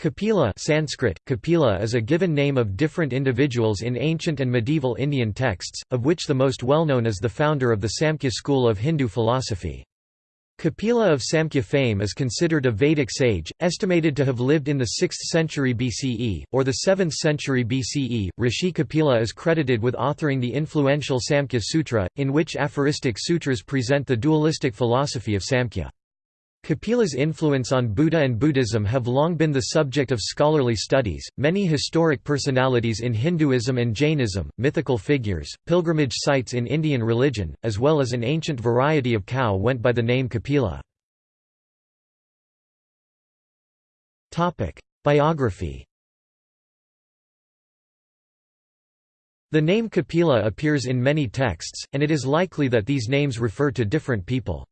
Kapila Sanskrit, Kapila is a given name of different individuals in ancient and medieval Indian texts, of which the most well-known is the founder of the Samkhya school of Hindu philosophy. Kapila of Samkhya fame is considered a Vedic sage, estimated to have lived in the 6th century BCE, or the 7th century BCE. Rishi Kapila is credited with authoring the influential Samkhya Sutra, in which aphoristic sutras present the dualistic philosophy of Samkhya. Kapila's influence on Buddha and Buddhism have long been the subject of scholarly studies. Many historic personalities in Hinduism and Jainism, mythical figures, pilgrimage sites in Indian religion, as well as an ancient variety of cow went by the name Kapila. Topic: Biography. The name Kapila appears in many texts, and it is likely that these names refer to different people.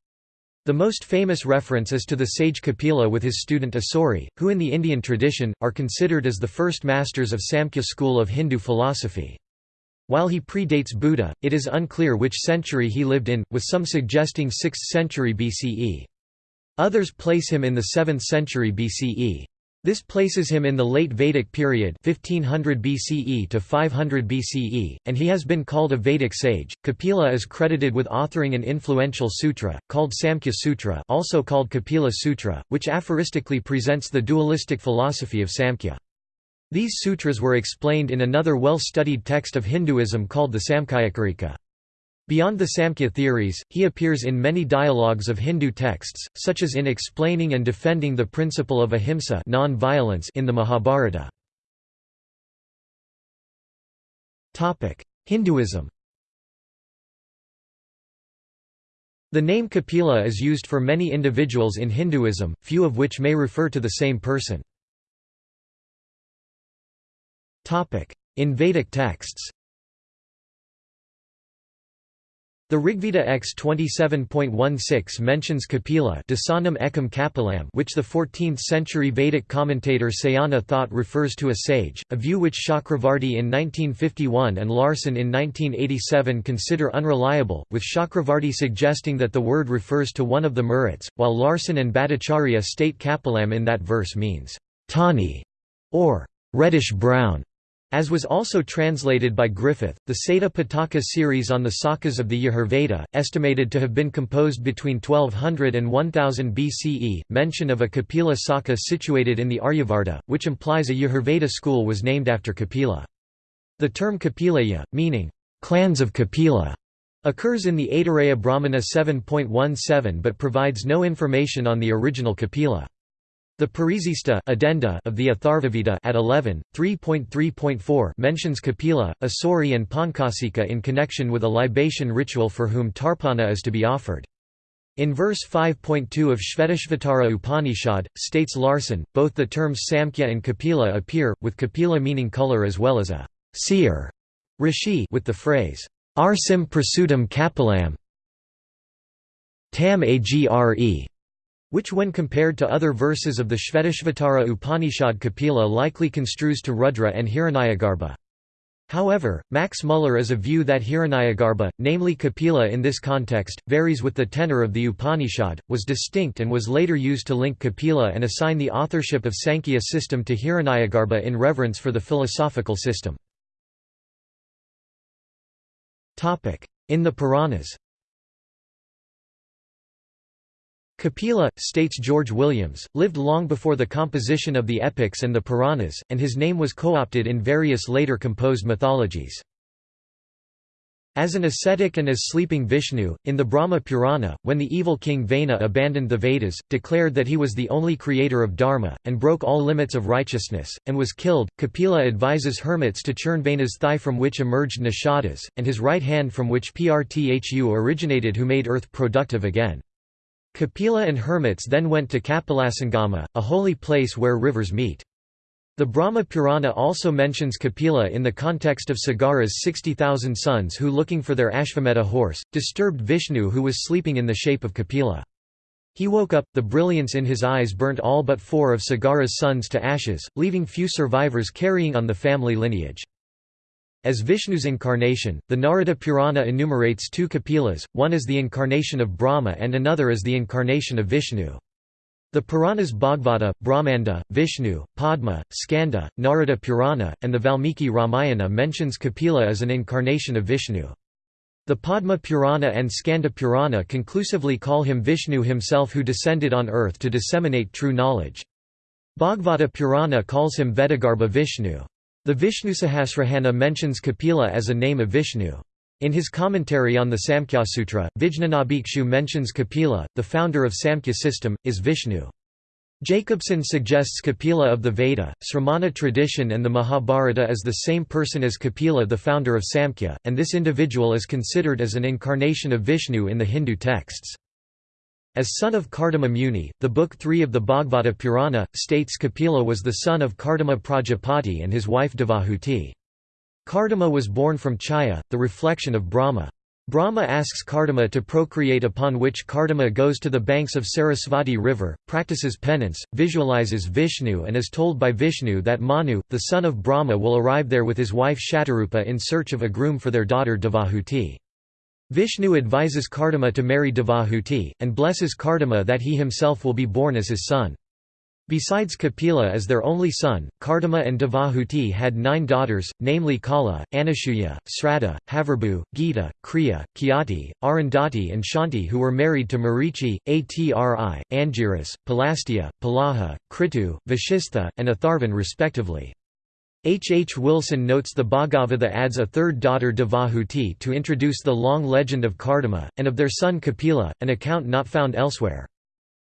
The most famous reference is to the sage Kapila with his student Asuri, who in the Indian tradition, are considered as the first masters of Samkhya school of Hindu philosophy. While he predates Buddha, it is unclear which century he lived in, with some suggesting 6th century BCE. Others place him in the 7th century BCE. This places him in the late Vedic period 1500 BCE to 500 BCE, and he has been called a Vedic sage. Kapila is credited with authoring an influential sutra, called Samkhya Sutra also called Kapila Sutra, which aphoristically presents the dualistic philosophy of Samkhya. These sutras were explained in another well-studied text of Hinduism called the Samkhyakarika. Beyond the Samkhya theories, he appears in many dialogues of Hindu texts, such as in explaining and defending the principle of ahimsa in the Mahabharata. Hinduism The name Kapila is used for many individuals in Hinduism, few of which may refer to the same person. In Vedic texts the Rigveda X 27.16 mentions Kapila ekam which the 14th-century Vedic commentator Sayana thought refers to a sage, a view which Chakravarti in 1951 and Larson in 1987 consider unreliable, with Chakravarti suggesting that the word refers to one of the Maruts, while Larson and Bhattacharya state Kapilam in that verse means, tawny, or reddish-brown. As was also translated by Griffith, the Sata Pitaka series on the sakas of the Yajurveda, estimated to have been composed between 1200 and 1000 BCE, mention of a Kapila Saka situated in the Aryavarta, which implies a Yajurveda school was named after Kapila. The term Kapilaya, meaning, clans of Kapila, occurs in the Aitareya Brahmana 7.17 but provides no information on the original Kapila. The Parisista addenda of the Atharvaveda at 11, 3.3.4 mentions Kapila, Asuri and Pankasika in connection with a libation ritual for whom tarpana is to be offered. In verse 5.2 of Shvetashvatara Upanishad, states Larson, both the terms Samkhya and Kapila appear, with Kapila meaning color as well as a seer rishi with the phrase, Arsim prasutam kapilam tam agre which when compared to other verses of the Shvetashvatara Upanishad Kapila likely construes to Rudra and Hiranyagarbha. However, Max Muller is a view that Hiranyagarbha, namely Kapila in this context, varies with the tenor of the Upanishad, was distinct and was later used to link Kapila and assign the authorship of Sankhya system to Hiranyagarbha in reverence for the philosophical system. In the Puranas Kapila, states George Williams, lived long before the composition of the epics and the Puranas, and his name was co-opted in various later composed mythologies. As an ascetic and as sleeping Vishnu, in the Brahma Purana, when the evil king Vena abandoned the Vedas, declared that he was the only creator of Dharma, and broke all limits of righteousness, and was killed, Kapila advises hermits to churn Vena's thigh from which emerged Nishadas, and his right hand from which Prthu originated who made earth productive again. Kapila and hermits then went to Kapilasangama, a holy place where rivers meet. The Brahma Purana also mentions Kapila in the context of Sagara's 60,000 sons who looking for their Ashvamedha horse, disturbed Vishnu who was sleeping in the shape of Kapila. He woke up, the brilliance in his eyes burnt all but four of Sagara's sons to ashes, leaving few survivors carrying on the family lineage. As Vishnu's incarnation, the Narada Purana enumerates two Kapilas, one is the incarnation of Brahma and another is the incarnation of Vishnu. The Puranas Bhagavata, Brahmanda, Vishnu, Padma, Skanda, Narada Purana, and the Valmiki Ramayana mentions Kapila as an incarnation of Vishnu. The Padma Purana and Skanda Purana conclusively call him Vishnu himself who descended on earth to disseminate true knowledge. Bhagavata Purana calls him Vedagarbha Vishnu. The Vishnusahasranama mentions Kapila as a name of Vishnu. In his commentary on the Samkhya Sutra, Vijnanabhikshu mentions Kapila, the founder of Samkhya system, is Vishnu. Jacobson suggests Kapila of the Veda, Sramana tradition and the Mahabharata as the same person as Kapila the founder of Samkhya, and this individual is considered as an incarnation of Vishnu in the Hindu texts. As son of Kardama Muni, the Book 3 of the Bhagavata Purana, states Kapila was the son of Kardama Prajapati and his wife Devahuti. Kardama was born from Chaya, the reflection of Brahma. Brahma asks Kardama to procreate upon which Kardama goes to the banks of Sarasvati river, practices penance, visualizes Vishnu and is told by Vishnu that Manu, the son of Brahma will arrive there with his wife Shatarupa in search of a groom for their daughter Devahuti. Vishnu advises Kardama to marry Devahuti, and blesses Kardama that he himself will be born as his son. Besides Kapila as their only son, Kardama and Devahuti had nine daughters, namely Kala, Anasuya, Sraddha, Havirabhu, Gita, Kriya, Khyati, Arundhati and Shanti who were married to Marichi, Atri, Angiras, Pulastya, Pulaha, Kritu, Vashistha, and Atharvan respectively. H. H. Wilson notes the Bhagavata adds a third daughter Devahuti to introduce the long legend of Kardama, and of their son Kapila, an account not found elsewhere.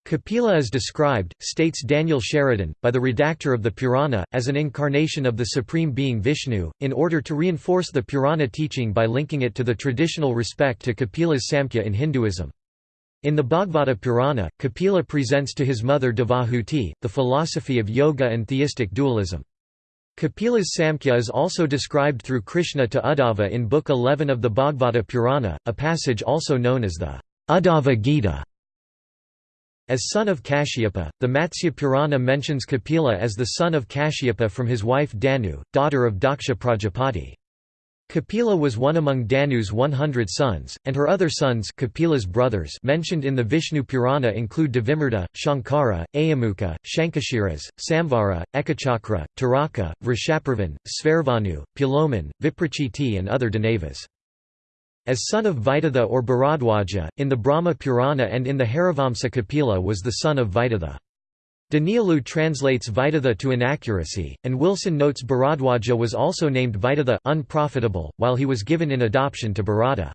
Kapila is described, states Daniel Sheridan, by the redactor of the Purana, as an incarnation of the Supreme Being Vishnu, in order to reinforce the Purana teaching by linking it to the traditional respect to Kapila's Samkhya in Hinduism. In the Bhagavata Purana, Kapila presents to his mother Devahuti, the philosophy of yoga and theistic dualism. Kapila's Samkhya is also described through Krishna to Uddhava in Book 11 of the Bhagavata Purana, a passage also known as the Uddhava Gita. As son of Kashyapa, the Matsya Purana mentions Kapila as the son of Kashyapa from his wife Danu, daughter of Daksha Prajapati. Kapila was one among Danu's 100 sons, and her other sons Kapila's brothers mentioned in the Vishnu Purana include Devimarta, Shankara, Ayamukha, Shankashiras, Samvara, Ekachakra, Taraka, Vrishaparvan, Svarvanu, Puloman, Viprachiti and other Danavas. As son of Vidatha or Bharadwaja, in the Brahma Purana and in the Harivamsa Kapila was the son of Vidatha. Daniélou translates Vidatha to inaccuracy, and Wilson notes Bharadwaja was also named Vidatha unprofitable, while he was given in adoption to Bharata.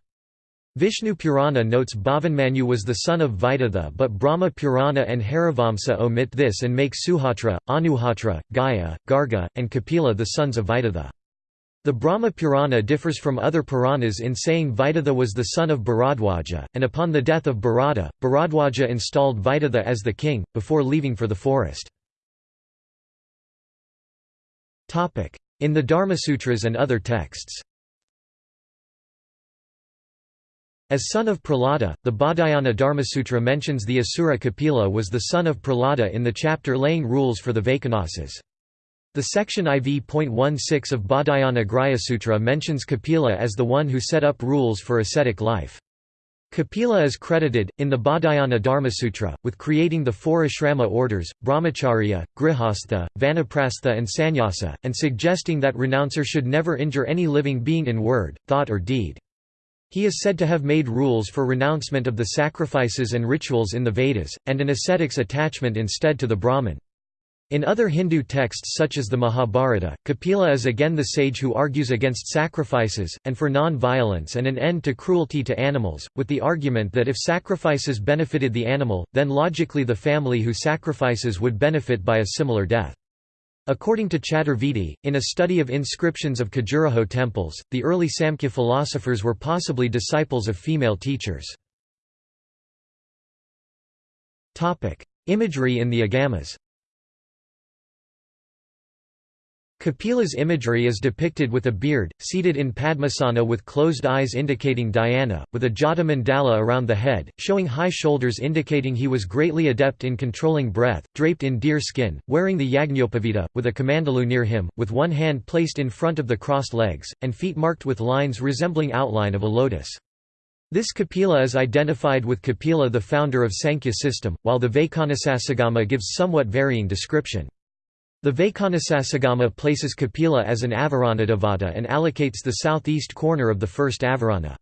Vishnu Purana notes Bhavanmanyu was the son of Vidatha but Brahma Purana and Harivamsa omit this and make Suhotra, Anuhotra, Gaya, Garga, and Kapila the sons of Vidatha. The Brahma Purana differs from other Puranas in saying Vidatha was the son of Bharadwaja, and upon the death of Bharata, Bharadwaja installed Vidatha as the king, before leaving for the forest. In the Dharmasutras and other texts As son of Prahlada, the Baudhayana Dharmasutra mentions the Asura Kapila was the son of Prahlada in the chapter laying rules for the Vaikhanasas. The section IV.16 of Baudhayana Grihasutra mentions Kapila as the one who set up rules for ascetic life. Kapila is credited, in the Baudhayana Dharmasutra, with creating the four ashrama orders, brahmacharya, grihastha, vanaprastha and sannyasa, and suggesting that renouncer should never injure any living being in word, thought or deed. He is said to have made rules for renouncement of the sacrifices and rituals in the Vedas, and an ascetic's attachment instead to the Brahman. In other Hindu texts such as the Mahabharata, Kapila is again the sage who argues against sacrifices, and for non-violence and an end to cruelty to animals, with the argument that if sacrifices benefited the animal, then logically the family who sacrifices would benefit by a similar death. According to Chaturvedi, in a study of inscriptions of Khajuraho temples, the early Samkhya philosophers were possibly disciples of female teachers. Imagery in the Agamas Kapila's imagery is depicted with a beard, seated in Padmasana with closed eyes indicating dhyana, with a jata mandala around the head, showing high shoulders indicating he was greatly adept in controlling breath, draped in deer skin, wearing the Yajñopavita, with a kamandalu near him, with one hand placed in front of the crossed legs, and feet marked with lines resembling outline of a lotus. This Kapila is identified with Kapila the founder of Sankhya system, while the Vaikhanasasagama gives somewhat varying description. The Vaikhanasasagama places Kapila as an Avaranadevata and allocates the southeast corner of the first Avarana.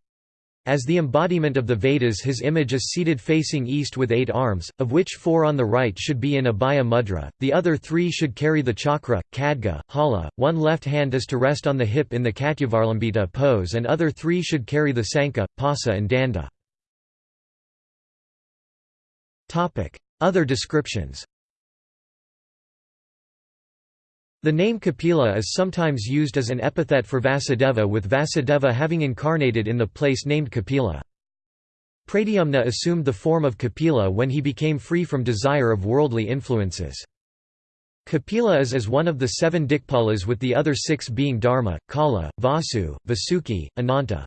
As the embodiment of the Vedas his image is seated facing east with eight arms, of which four on the right should be in Abhaya mudra, the other three should carry the chakra, khadga, hala, one left hand is to rest on the hip in the Katyavalambita pose and other three should carry the sankha, pasa and danda. Other descriptions the name Kapila is sometimes used as an epithet for Vasudeva with Vasudeva having incarnated in the place named Kapila. Pradyumna assumed the form of Kapila when he became free from desire of worldly influences. Kapila is as one of the seven Dikpalas with the other six being Dharma, Kala, Vasu, Vasuki, Ananta.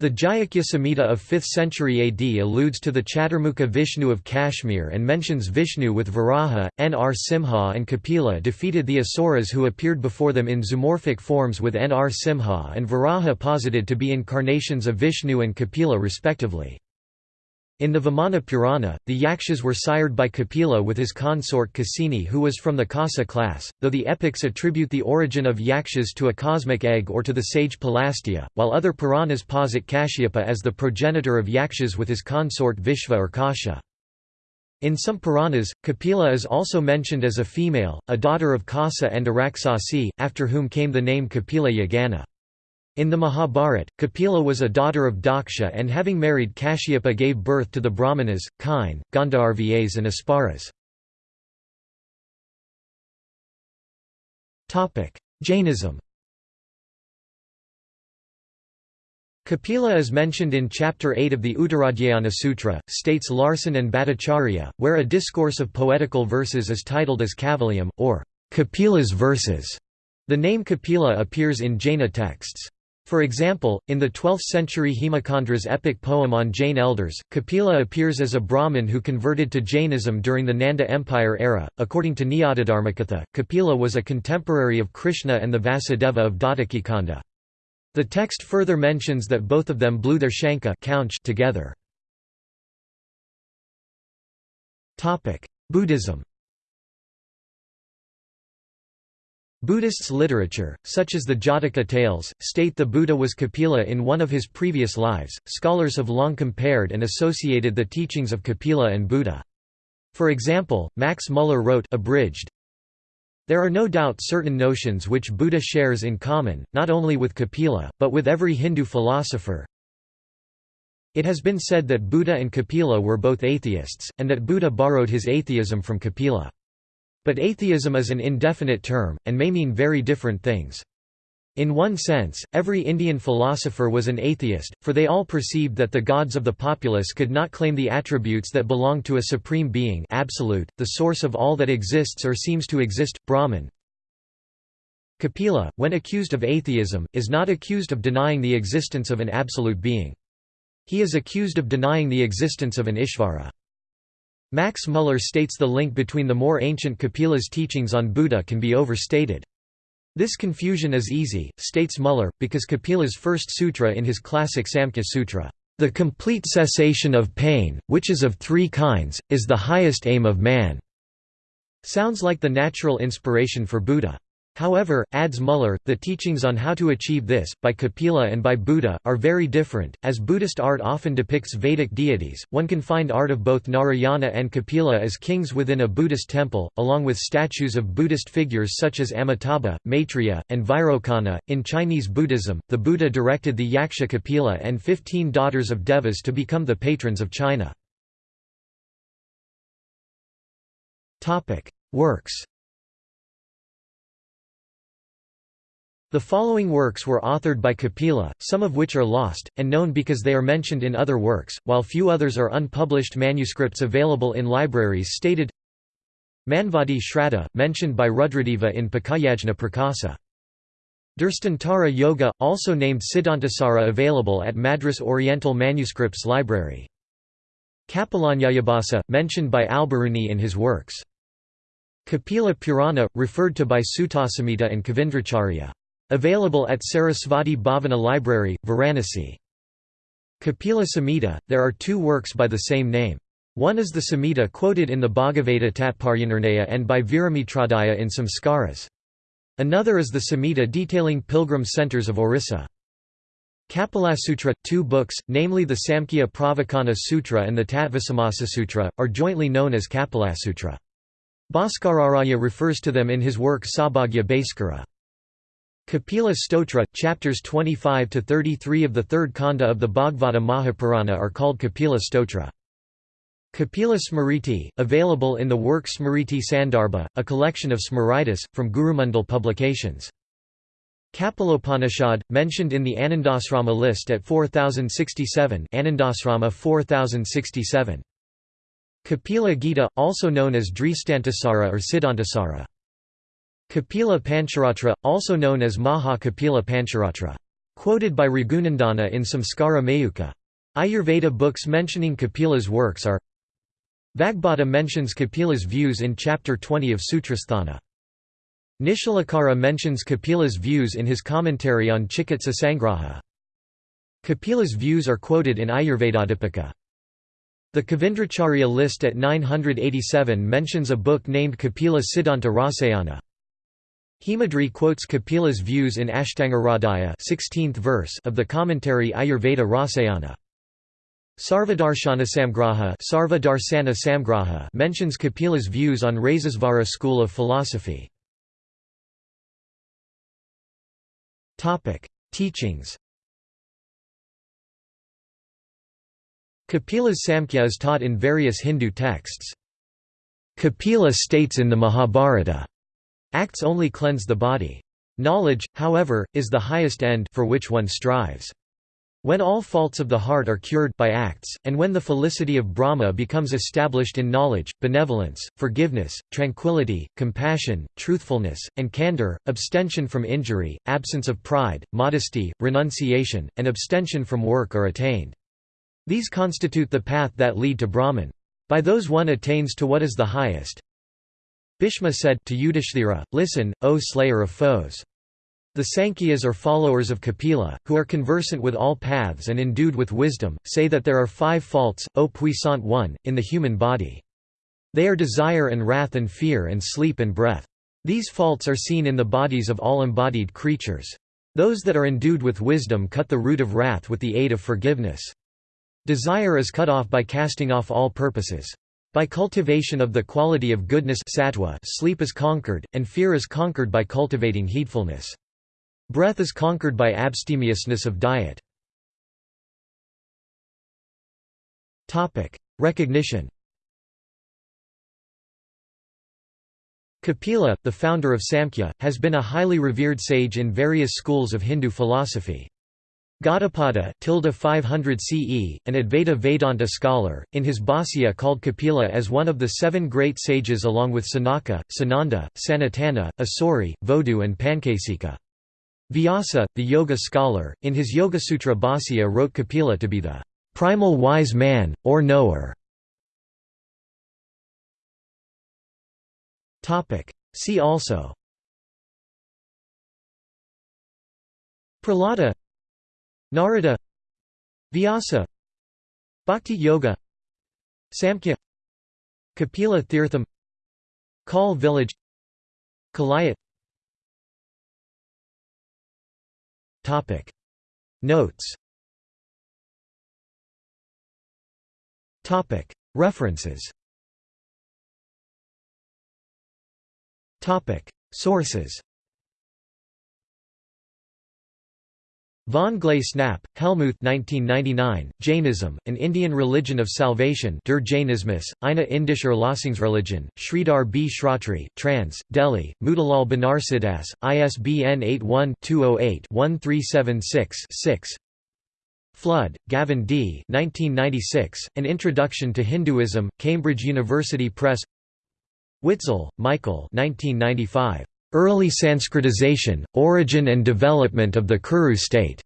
The Jayakhya Samhita of 5th century AD alludes to the Chaturmukha Vishnu of Kashmir and mentions Vishnu with Varaha, Nr. Simha and Kapila defeated the Asuras who appeared before them in zoomorphic forms with Nr. Simha and Varaha posited to be incarnations of Vishnu and Kapila respectively. In the Vamana Purana, the Yakshas were sired by Kapila with his consort Kasini who was from the Kasa class, though the epics attribute the origin of Yakshas to a cosmic egg or to the sage Pulastya, while other Puranas posit Kashyapa as the progenitor of Yakshas with his consort Vishva or Kasha. In some Puranas, Kapila is also mentioned as a female, a daughter of Kasa and Araksasi, after whom came the name Kapila Yagana. In the Mahabharata, Kapila was a daughter of Daksha and having married Kashyapa gave birth to the Brahmanas, Kine, Gandharvas and Apsaras. Jainism Kapila is mentioned in Chapter 8 of the Uttaradhyayana Sutra, states Larson and Bhattacharya, where a discourse of poetical verses is titled as Kavalyam, or Kapila's verses. The name Kapila appears in Jaina texts. For example, in the 12th-century Hemachandra's epic poem on Jain elders, Kapila appears as a Brahmin who converted to Jainism during the Nanda Empire era. According to Nyayadharmakatha, Kapila was a contemporary of Krishna and the Vasudeva of Datakikanda. The text further mentions that both of them blew their shankha together. Buddhism Buddhists' literature, such as the Jataka tales, state the Buddha was Kapila in one of his previous lives. Scholars have long compared and associated the teachings of Kapila and Buddha. For example, Max Muller wrote abridged, There are no doubt certain notions which Buddha shares in common, not only with Kapila, but with every Hindu philosopher. It has been said that Buddha and Kapila were both atheists, and that Buddha borrowed his atheism from Kapila. But atheism is an indefinite term, and may mean very different things. In one sense, every Indian philosopher was an atheist, for they all perceived that the gods of the populace could not claim the attributes that belong to a supreme being absolute, the source of all that exists or seems to exist, Brahman. Kapila, when accused of atheism, is not accused of denying the existence of an absolute being. He is accused of denying the existence of an Ishvara. Max Muller states the link between the more ancient Kapila's teachings on Buddha can be overstated. This confusion is easy, states Muller, because Kapila's first sutra in his classic Samkhya Sutra, "...the complete cessation of pain, which is of three kinds, is the highest aim of man." Sounds like the natural inspiration for Buddha. However, adds Muller, the teachings on how to achieve this, by Kapila and by Buddha, are very different. As Buddhist art often depicts Vedic deities, one can find art of both Narayana and Kapila as kings within a Buddhist temple, along with statues of Buddhist figures such as Amitabha, Maitreya, and Vairocana. In Chinese Buddhism, the Buddha directed the Yaksha Kapila and fifteen daughters of Devas to become the patrons of China. Works The following works were authored by Kapila, some of which are lost, and known because they are mentioned in other works, while few others are unpublished manuscripts available in libraries stated Manvadi Shraddha, mentioned by Rudradeva in Pakayajna Prakasa. Drishtantara Yoga, also named Siddhantasara available at Madras Oriental Manuscripts Library. Kapilanyayabhasa, mentioned by Alberuni in his works. Kapila Purana, referred to by Suttasamhita and Kavindracharya. Available at Sarasvati Bhavana Library, Varanasi. Kapila Samhita, there are two works by the same name. One is the Samhita quoted in the Bhagavata Tatparyanirnaya and by Viramitrodaya in Samskaras. Another is the Samhita detailing pilgrim centers of Orissa. Kapilasutra, two books, namely the Samkhya Pravachana Sutra and the Tattvasamasa Sutra, are jointly known as Kapilasutra. Bhaskararaya refers to them in his work Saubhagya Bhaskara. Kapila Stotra, chapters 25 to 33 of the third kanda of the Bhagavata Mahapurana are called Kapila Stotra. Kapila Smriti, available in the work Smriti Sandarbha, a collection of Smritis, from Gurumandal Publications. Kapilopanishad, mentioned in the Anandasrama list at 4067 Anandasrama 4067. Kapila Gita, also known as Dristantasara or Siddhantasara. Kapila Pancharatra, also known as Maha Kapila Pancharatra. Quoted by Raghunandana in Samskara Mayuka. Ayurveda books mentioning Kapila's works are Vagbhata mentions Kapila's views in chapter 20 of Sutrasthana. Nishalakara mentions Kapila's views in his commentary on Chikitsa Sangraha. Kapila's views are quoted in Ayurvedadipika. The Kavindracharya list at 987 mentions a book named Kapila Siddhanta Rasayana. Hemadri quotes Kapila's views in Ashtangahridaya 16th verse of the commentary Ayurveda Rasayana. Sarvadarshana Samgraha, Samgraha mentions Kapila's views on Rasesvara school of philosophy. Teachings Kapila's Samkhya is taught in various Hindu texts. Kapila states in the Mahabharata, Acts only cleanse the body. Knowledge, however, is the highest end for which one strives. When all faults of the heart are cured by acts, and when the felicity of Brahma becomes established in knowledge, benevolence, forgiveness, tranquility, compassion, truthfulness, and candor, abstention from injury, absence of pride, modesty, renunciation, and abstention from work are attained. These constitute the path that lead to Brahman. By those one attains to what is the highest, Bhishma said to Yudhishthira, Listen, O slayer of foes. The Sankhyas are followers of Kapila, who are conversant with all paths and endued with wisdom, say that there are five faults, O puissant one, in the human body. They are desire and wrath and fear and sleep and breath. These faults are seen in the bodies of all embodied creatures. Those that are endued with wisdom cut the root of wrath with the aid of forgiveness. Desire is cut off by casting off all purposes. By cultivation of the quality of goodness sattva, sleep is conquered, and fear is conquered by cultivating heedfulness. Breath is conquered by abstemiousness of diet. Recognition Kapila, the founder of Samkhya, has been a highly revered sage in various schools of Hindu philosophy. Gaudapada 500 CE, an Advaita Vedanta scholar, in his Bhāsya called Kapila as one of the seven great sages along with Sanaka, Sananda, Sanatana, Asuri, Vodu and Pankasika. Vyasa, the yoga scholar, in his Yoga-sutra Bhāsya wrote Kapila to be the primal wise man, or knower. See also Prahlada Narada Vyasa Bhakti Yoga Samkhya Kapila Tirtham Kal village Kalayat. Topic. Notes. Topic. References. Topic. Sources Von Glasenapp, Helmuth 1999, Jainism, An Indian Religion of Salvation Der Jainismus, eine indische Erlösungsreligion, Sridhar B. Shratri, trans, Delhi, Motilal Banarsidass, ISBN 81-208-1376-6 Flood, Gavin D. 1996, An Introduction to Hinduism, Cambridge University Press Witzel, Michael 1995. Early Sanskritization, Origin and Development of the Kuru State.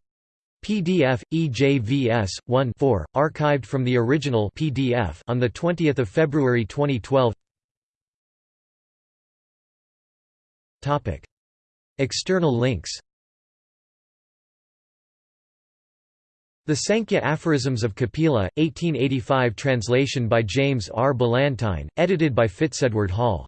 PDF EJVS 1 4 archived from the original PDF on the 20th of February 2012. Topic External links The Sankhya Aphorisms of Kapila, 1885 translation by James R. Ballantyne, edited by Fitzedward Hall.